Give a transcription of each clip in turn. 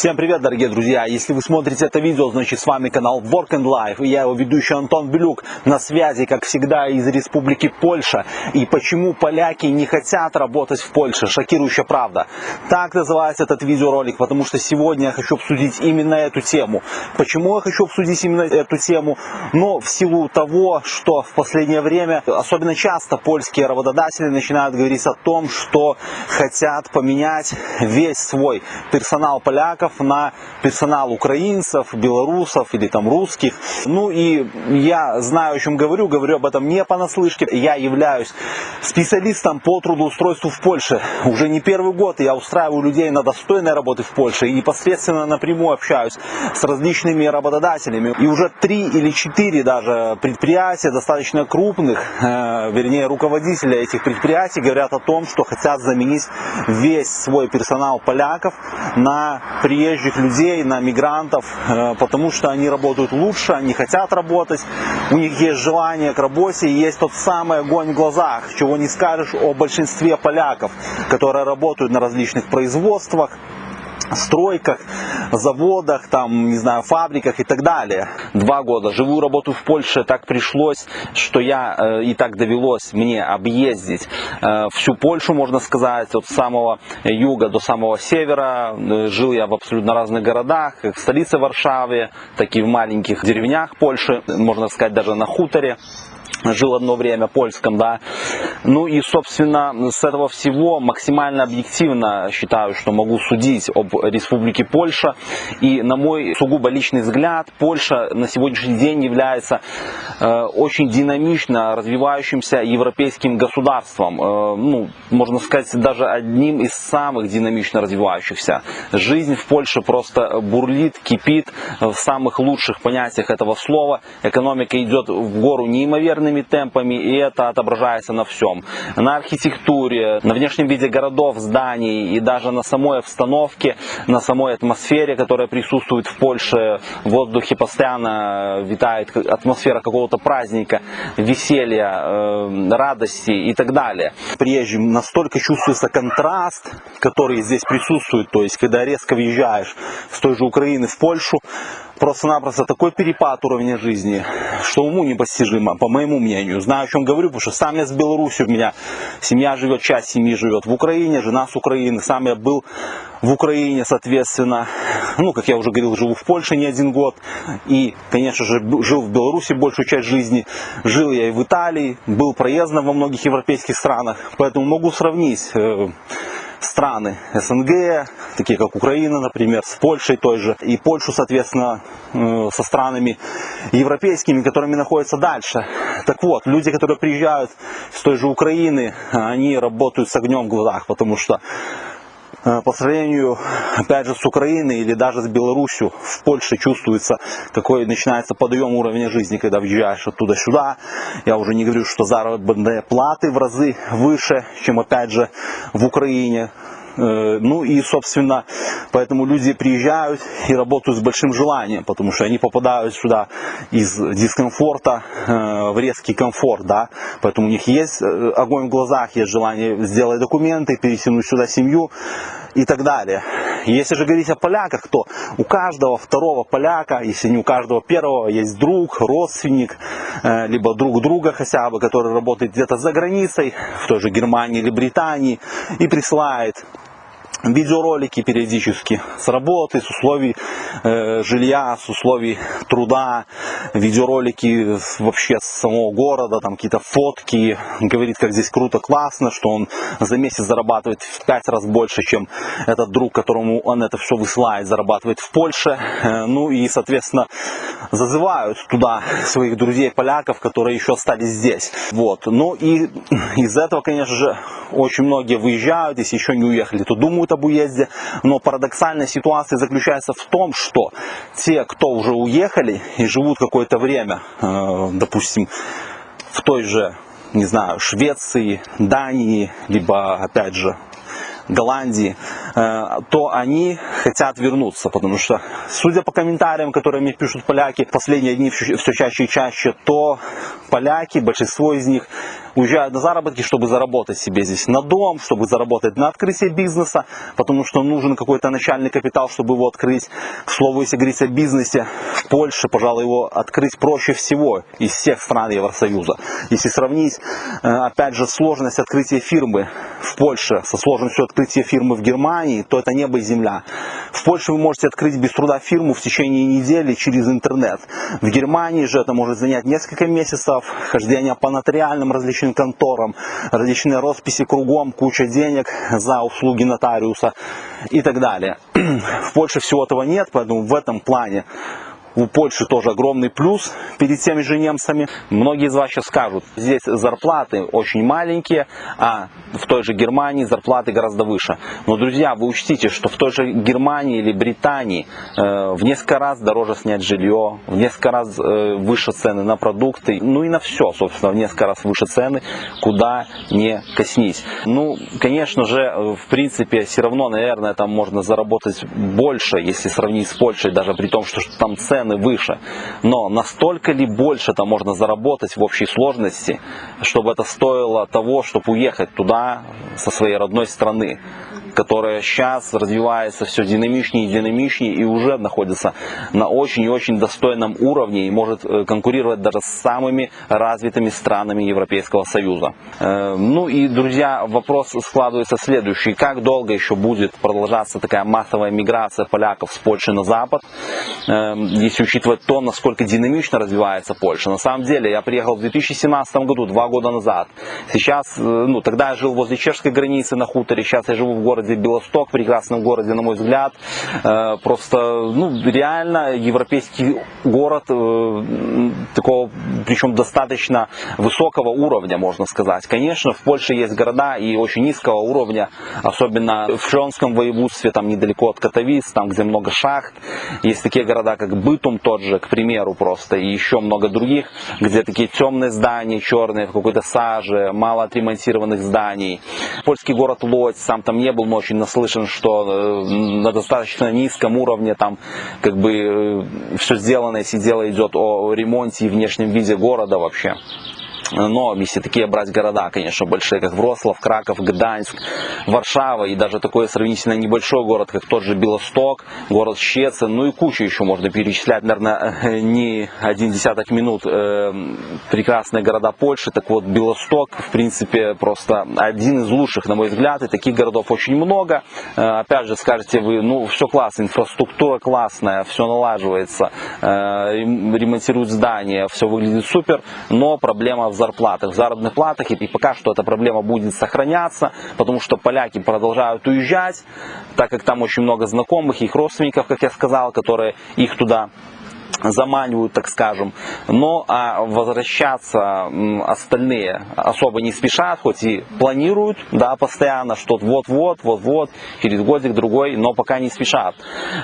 Всем привет, дорогие друзья! Если вы смотрите это видео, значит с вами канал Work and Life. И я его ведущий Антон Белюк на связи, как всегда, из Республики Польша. И почему поляки не хотят работать в Польше? Шокирующая правда. Так называется этот видеоролик, потому что сегодня я хочу обсудить именно эту тему. Почему я хочу обсудить именно эту тему? Но в силу того, что в последнее время, особенно часто польские работодатели начинают говорить о том, что хотят поменять весь свой персонал поляков поляков на персонал украинцев, белорусов или там русских. Ну и я знаю, о чем говорю, говорю об этом не понаслышке. Я являюсь специалистом по трудоустройству в Польше. Уже не первый год я устраиваю людей на достойной работы в Польше и непосредственно напрямую общаюсь с различными работодателями. И уже три или четыре даже предприятия достаточно крупных, э, вернее руководители этих предприятий говорят о том, что хотят заменить весь свой персонал поляков на приезжих людей, на мигрантов, э, потому что они работают лучше, они хотят работать, у них есть желание к работе, есть тот самый огонь в глазах, чего не скажешь о большинстве поляков, которые работают на различных производствах, стройках, заводах, там, не знаю, фабриках и так далее. Два года живу, работаю в Польше, так пришлось, что я э, и так довелось мне объездить э, всю Польшу, можно сказать, от самого юга до самого севера. Э, жил я в абсолютно разных городах, в столице Варшаве, так и в маленьких деревнях Польши, можно сказать, даже на хуторе жил одно время польском, да. Ну и, собственно, с этого всего максимально объективно считаю, что могу судить об Республике Польша. И, на мой сугубо личный взгляд, Польша на сегодняшний день является э, очень динамично развивающимся европейским государством. Э, ну, можно сказать, даже одним из самых динамично развивающихся. Жизнь в Польше просто бурлит, кипит в самых лучших понятиях этого слова. Экономика идет в гору неимоверно огромными темпами, и это отображается на всем. На архитектуре, на внешнем виде городов, зданий и даже на самой обстановке, на самой атмосфере, которая присутствует в Польше. В воздухе постоянно витает атмосфера какого-то праздника, веселья, э, радости и так далее. Приезжим настолько чувствуется контраст, который здесь присутствует, то есть когда резко въезжаешь с той же Украины в Польшу, просто-напросто такой перепад уровня жизни, что уму непостижимо, по моему мнению. Знаю, о чем говорю, потому что сам я с Беларуси, у меня семья живет, часть семьи живет в Украине, жена с Украины, сам я был в Украине, соответственно, ну, как я уже говорил, живу в Польше не один год, и, конечно же, жил в Беларуси большую часть жизни, жил я и в Италии, был проездом во многих европейских странах, поэтому могу сравнить э, страны СНГ, такие как Украина, например, с Польшей той же, и Польшу, соответственно, э, со странами европейскими, которыми находятся дальше. Так вот, люди, которые приезжают с той же Украины, они работают с огнем в глазах, потому что по сравнению, опять же, с Украиной или даже с Беларусью, в Польше чувствуется, какой начинается подъем уровня жизни, когда въезжаешь оттуда сюда. Я уже не говорю, что заработные платы в разы выше, чем, опять же, в Украине. Э, ну и, собственно, поэтому люди приезжают и работают с большим желанием, потому что они попадают сюда из дискомфорта э, в резкий комфорт, да, поэтому у них есть э, огонь в глазах, есть желание сделать документы, перетянуть сюда семью и так далее. Если же говорить о поляках, то у каждого второго поляка, если не у каждого первого, есть друг, родственник, либо друг друга хотя бы, который работает где-то за границей, в той же Германии или Британии, и присылает видеоролики периодически с работы, с условий э, жилья, с условий труда, видеоролики вообще с самого города, там какие-то фотки, говорит, как здесь круто, классно, что он за месяц зарабатывает в пять раз больше, чем этот друг, которому он это все высылает, зарабатывает в Польше. Э, ну и, соответственно, зазывают туда своих друзей поляков, которые еще остались здесь. Вот. Ну и из этого, конечно же, очень многие выезжают, если еще не уехали, то думают думают об но парадоксальная ситуация заключается в том, что те, кто уже уехали и живут какое-то время, э, допустим, в той же, не знаю, Швеции, Дании, либо, опять же, Голландии, э, то они хотят вернуться, потому что, судя по комментариям, которые мне пишут поляки последние дни все чаще и чаще, то поляки, большинство из них уезжают на заработки, чтобы заработать себе здесь на дом, чтобы заработать на открытие бизнеса, потому что нужен какой-то начальный капитал, чтобы его открыть. К слову, если говорить о бизнесе, в Польше, пожалуй, его открыть проще всего из всех стран Евросоюза. Если сравнить, э, опять же, сложность открытия фирмы в Польше со сложностью открытия фирмы в Германии, то это небо и земля. В Польше вы можете открыть без труда фирму в течение недели через интернет. В Германии же это может занять несколько месяцев, хождение по нотариальным различным конторам, различные росписи кругом, куча денег за услуги нотариуса и так далее. В Польше всего этого нет, поэтому в этом плане у Польши тоже огромный плюс перед теми же немцами. Многие из вас сейчас скажут, здесь зарплаты очень маленькие, а в той же Германии зарплаты гораздо выше. Но, друзья, вы учтите, что в той же Германии или Британии э, в несколько раз дороже снять жилье, в несколько раз э, выше цены на продукты, ну и на все, собственно, в несколько раз выше цены, куда не коснись. Ну, конечно же, э, в принципе, все равно, наверное, там можно заработать больше, если сравнить с Польшей, даже при том, что там цены выше. Но настолько ли больше там можно заработать в общей сложности, чтобы это стоило того, чтобы уехать туда, со своей родной страны которая сейчас развивается все динамичнее и динамичнее и уже находится на очень и очень достойном уровне и может э, конкурировать даже с самыми развитыми странами Европейского Союза. Э, ну и, друзья, вопрос складывается следующий. Как долго еще будет продолжаться такая массовая миграция поляков с Польши на Запад, э, если учитывать то, насколько динамично развивается Польша. На самом деле, я приехал в 2017 году, два года назад. Сейчас, ну, тогда я жил возле чешской границы на хуторе, сейчас я живу в городе городе Белосток, прекрасном городе, на мой взгляд. Э, просто, ну, реально европейский город э, такого, причем достаточно высокого уровня, можно сказать. Конечно, в Польше есть города и очень низкого уровня, особенно в Шлёнском воеводстве, там недалеко от Катовиц, там, где много шахт. Есть такие города, как Бытум тот же, к примеру, просто, и еще много других, где такие темные здания, черные, в какой-то саже, мало отремонтированных зданий. Польский город Лодь, сам там не был, но очень наслышан, что э, на достаточно низком уровне там как бы э, все сделано, если дело идет о ремонте и внешнем виде города вообще. Но если такие брать города, конечно, большие, как Вроцлав, Краков, Гданьск, Варшава и даже такой сравнительно небольшой город, как тот же Белосток, город Щецин, ну и кучу еще можно перечислять, наверное, не один десяток минут э, прекрасные города Польши. Так вот, Белосток, в принципе, просто один из лучших, на мой взгляд, и таких городов очень много. Э, опять же, скажете вы, ну, все классно, инфраструктура классная, все налаживается, э, ремонтируют здания, все выглядит супер, но проблема в зарплатах, заработных платах, и пока что эта проблема будет сохраняться, потому что поляки продолжают уезжать, так как там очень много знакомых, их родственников, как я сказал, которые их туда заманивают, так скажем. Но а возвращаться остальные особо не спешат, хоть и планируют, да, постоянно, что вот-вот, вот-вот, через годик другой, но пока не спешат.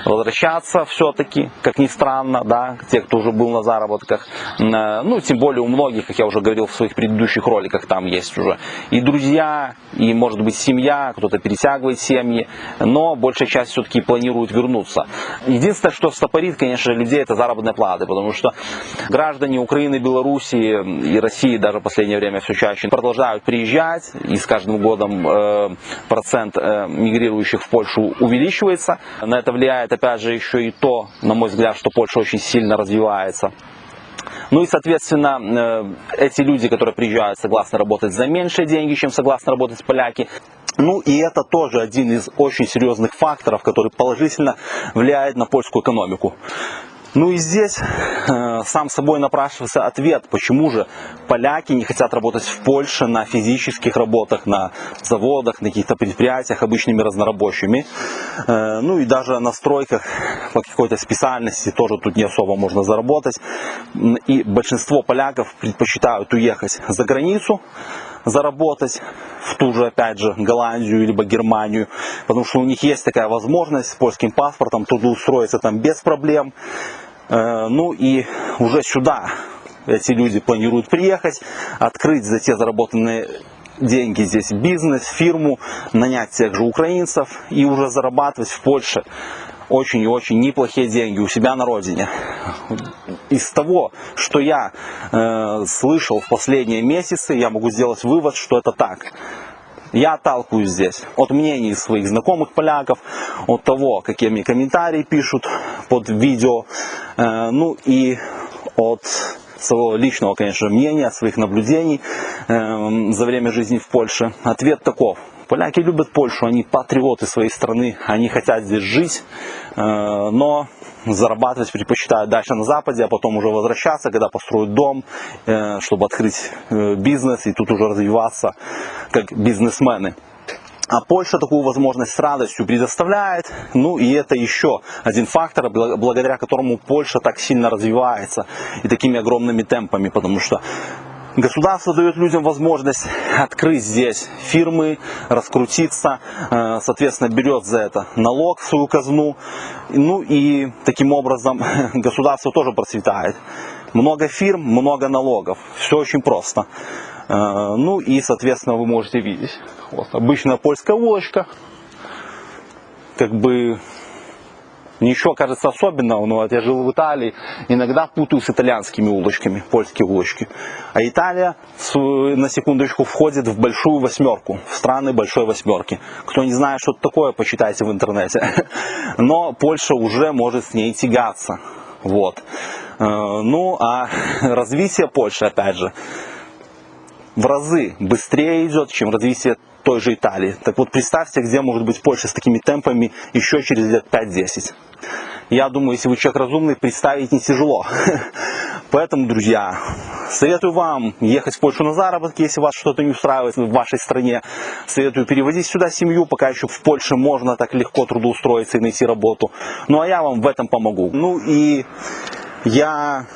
Возвращаться все-таки, как ни странно, да, те, кто уже был на заработках, ну, тем более у многих, как я уже говорил в своих предыдущих роликах, там есть уже и друзья, и, может быть, семья, кто-то перетягивает семьи, но большая часть все-таки планирует вернуться. Единственное, что стопорит, конечно, людей, это заработная заработной платы, потому что граждане Украины, Белоруссии и России даже в последнее время все чаще продолжают приезжать, и с каждым годом э, процент э, мигрирующих в Польшу увеличивается. На это влияет опять же еще и то, на мой взгляд, что Польша очень сильно развивается. Ну и, соответственно, э, эти люди, которые приезжают, согласны работать за меньшие деньги, чем согласны работать поляки. Ну и это тоже один из очень серьезных факторов, который положительно влияет на польскую экономику. Ну и здесь э, сам собой напрашивается ответ, почему же поляки не хотят работать в Польше на физических работах, на заводах, на каких-то предприятиях обычными разнорабочими. Э, ну и даже на стройках по какой-то специальности тоже тут не особо можно заработать. И большинство поляков предпочитают уехать за границу, заработать в ту же, опять же, Голландию либо Германию, потому что у них есть такая возможность с польским паспортом туда устроиться там без проблем. Э, ну и уже сюда эти люди планируют приехать, открыть за те заработанные деньги здесь бизнес, фирму, нанять тех же украинцев и уже зарабатывать в Польше очень и очень неплохие деньги у себя на родине. из того, что я э, слышал в последние месяцы, я могу сделать вывод, что это так. Я отталкиваюсь здесь от мнений своих знакомых поляков, от того, какие мне комментарии пишут под видео, э, ну и от своего личного, конечно, мнения, своих наблюдений э, за время жизни в Польше. Ответ таков. Поляки любят Польшу, они патриоты своей страны, они хотят здесь жить, э, но зарабатывать предпочитают дальше на Западе, а потом уже возвращаться, когда построят дом, э, чтобы открыть бизнес и тут уже развиваться как бизнесмены. А Польша такую возможность с радостью предоставляет. Ну и это еще один фактор, благодаря которому Польша так сильно развивается и такими огромными темпами, потому что Государство дает людям возможность открыть здесь фирмы, раскрутиться, э, соответственно, берет за это налог в свою казну. Ну и таким образом государство тоже процветает. Много фирм, много налогов. Все очень просто. Э, ну и, соответственно, вы можете видеть. Вот обычная польская улочка. Как бы Ничего, кажется, особенного, но вот я жил в Италии, иногда путаю с итальянскими улочками, польские улочки. А Италия, на секундочку, входит в большую восьмерку, в страны большой восьмерки. Кто не знает, что это такое, почитайте в интернете. Но Польша уже может с ней тягаться. Вот. Э, ну, а развитие Польши, опять же, в разы быстрее идет, чем развитие той же Италии. Так вот, представьте, где может быть Польша с такими темпами еще через лет 5-10. Я думаю, если вы человек разумный, представить не тяжело. Поэтому, друзья, советую вам ехать в Польшу на заработки, если вас что-то не устраивает в вашей стране. Советую перевозить сюда семью, пока еще в Польше можно так легко трудоустроиться и найти работу. Ну а я вам в этом помогу. Ну и я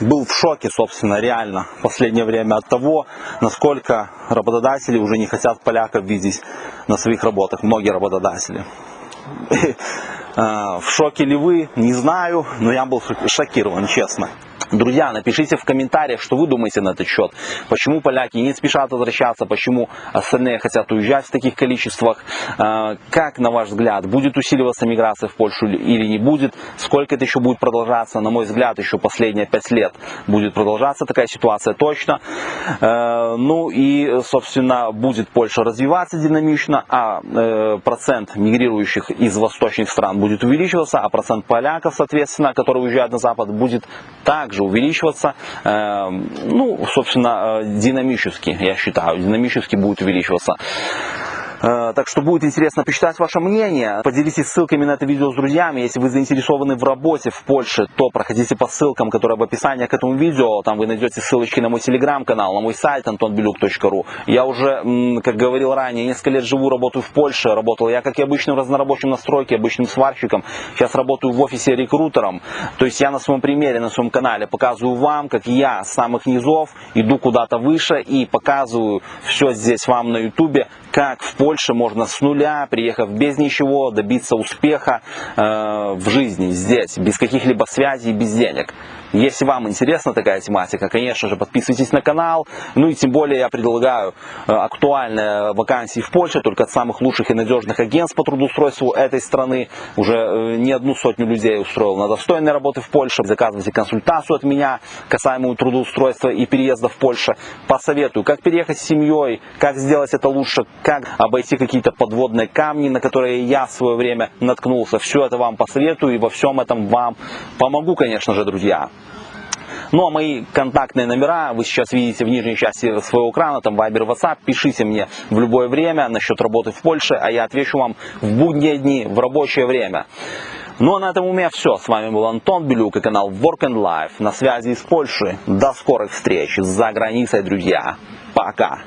был в шоке, собственно, реально в последнее время от того, насколько работодатели уже не хотят поляков видеть на своих работах, многие работодатели. А, в шоке ли вы, не знаю, но я был шокирован, честно. Друзья, напишите в комментариях, что вы думаете на этот счет. Почему поляки не спешат возвращаться, почему остальные хотят уезжать в таких количествах. А, как, на ваш взгляд, будет усиливаться миграция в Польшу или не будет? Сколько это еще будет продолжаться? На мой взгляд, еще последние пять лет будет продолжаться такая ситуация точно. А, ну и, собственно, будет Польша развиваться динамично, а э, процент мигрирующих из восточных стран будет увеличиваться, а процент поляков, соответственно, которые уезжают на Запад, будет также также увеличиваться, э, ну, собственно, э, динамически, я считаю, динамически будет увеличиваться. Э, так что будет интересно почитать ваше мнение. Поделитесь ссылками на это видео с друзьями. Если вы заинтересованы в работе в Польше, то проходите по ссылкам, которые в описании к этому видео. Там вы найдете ссылочки на мой телеграм-канал, на мой сайт antonbeluk.ru. Я уже, как говорил ранее, несколько лет живу, работаю в Польше. Работал я, как и обычным разнорабочим на стройке, обычным сварщиком. Сейчас работаю в офисе рекрутером. То есть я на своем примере, на своем канале показываю вам, как я с самых низов иду куда-то выше и показываю все здесь вам на ютубе, как в Польше можно с нуля, приехав без ничего, добиться успеха э, в жизни здесь, без каких-либо связей, без денег. Если вам интересна такая тематика, конечно же, подписывайтесь на канал. Ну и тем более я предлагаю э, актуальные вакансии в Польше, только от самых лучших и надежных агентств по трудоустройству этой страны. Уже э, не одну сотню людей устроил на достойной работы в Польше. Заказывайте консультацию от меня, касаемую трудоустройства и переезда в Польшу. Посоветую, как переехать с семьей, как сделать это лучше, как обойти какие-то подводные камни, на которые я в свое время наткнулся. Все это вам посоветую и во всем этом вам помогу, конечно же, друзья. Ну а мои контактные номера вы сейчас видите в нижней части своего экрана, там Viber, WhatsApp. Пишите мне в любое время насчет работы в Польше, а я отвечу вам в будние дни, в рабочее время. Ну а на этом у меня все. С вами был Антон Белюк и канал Work and Life на связи из Польши. До скорых встреч за границей, друзья. Пока.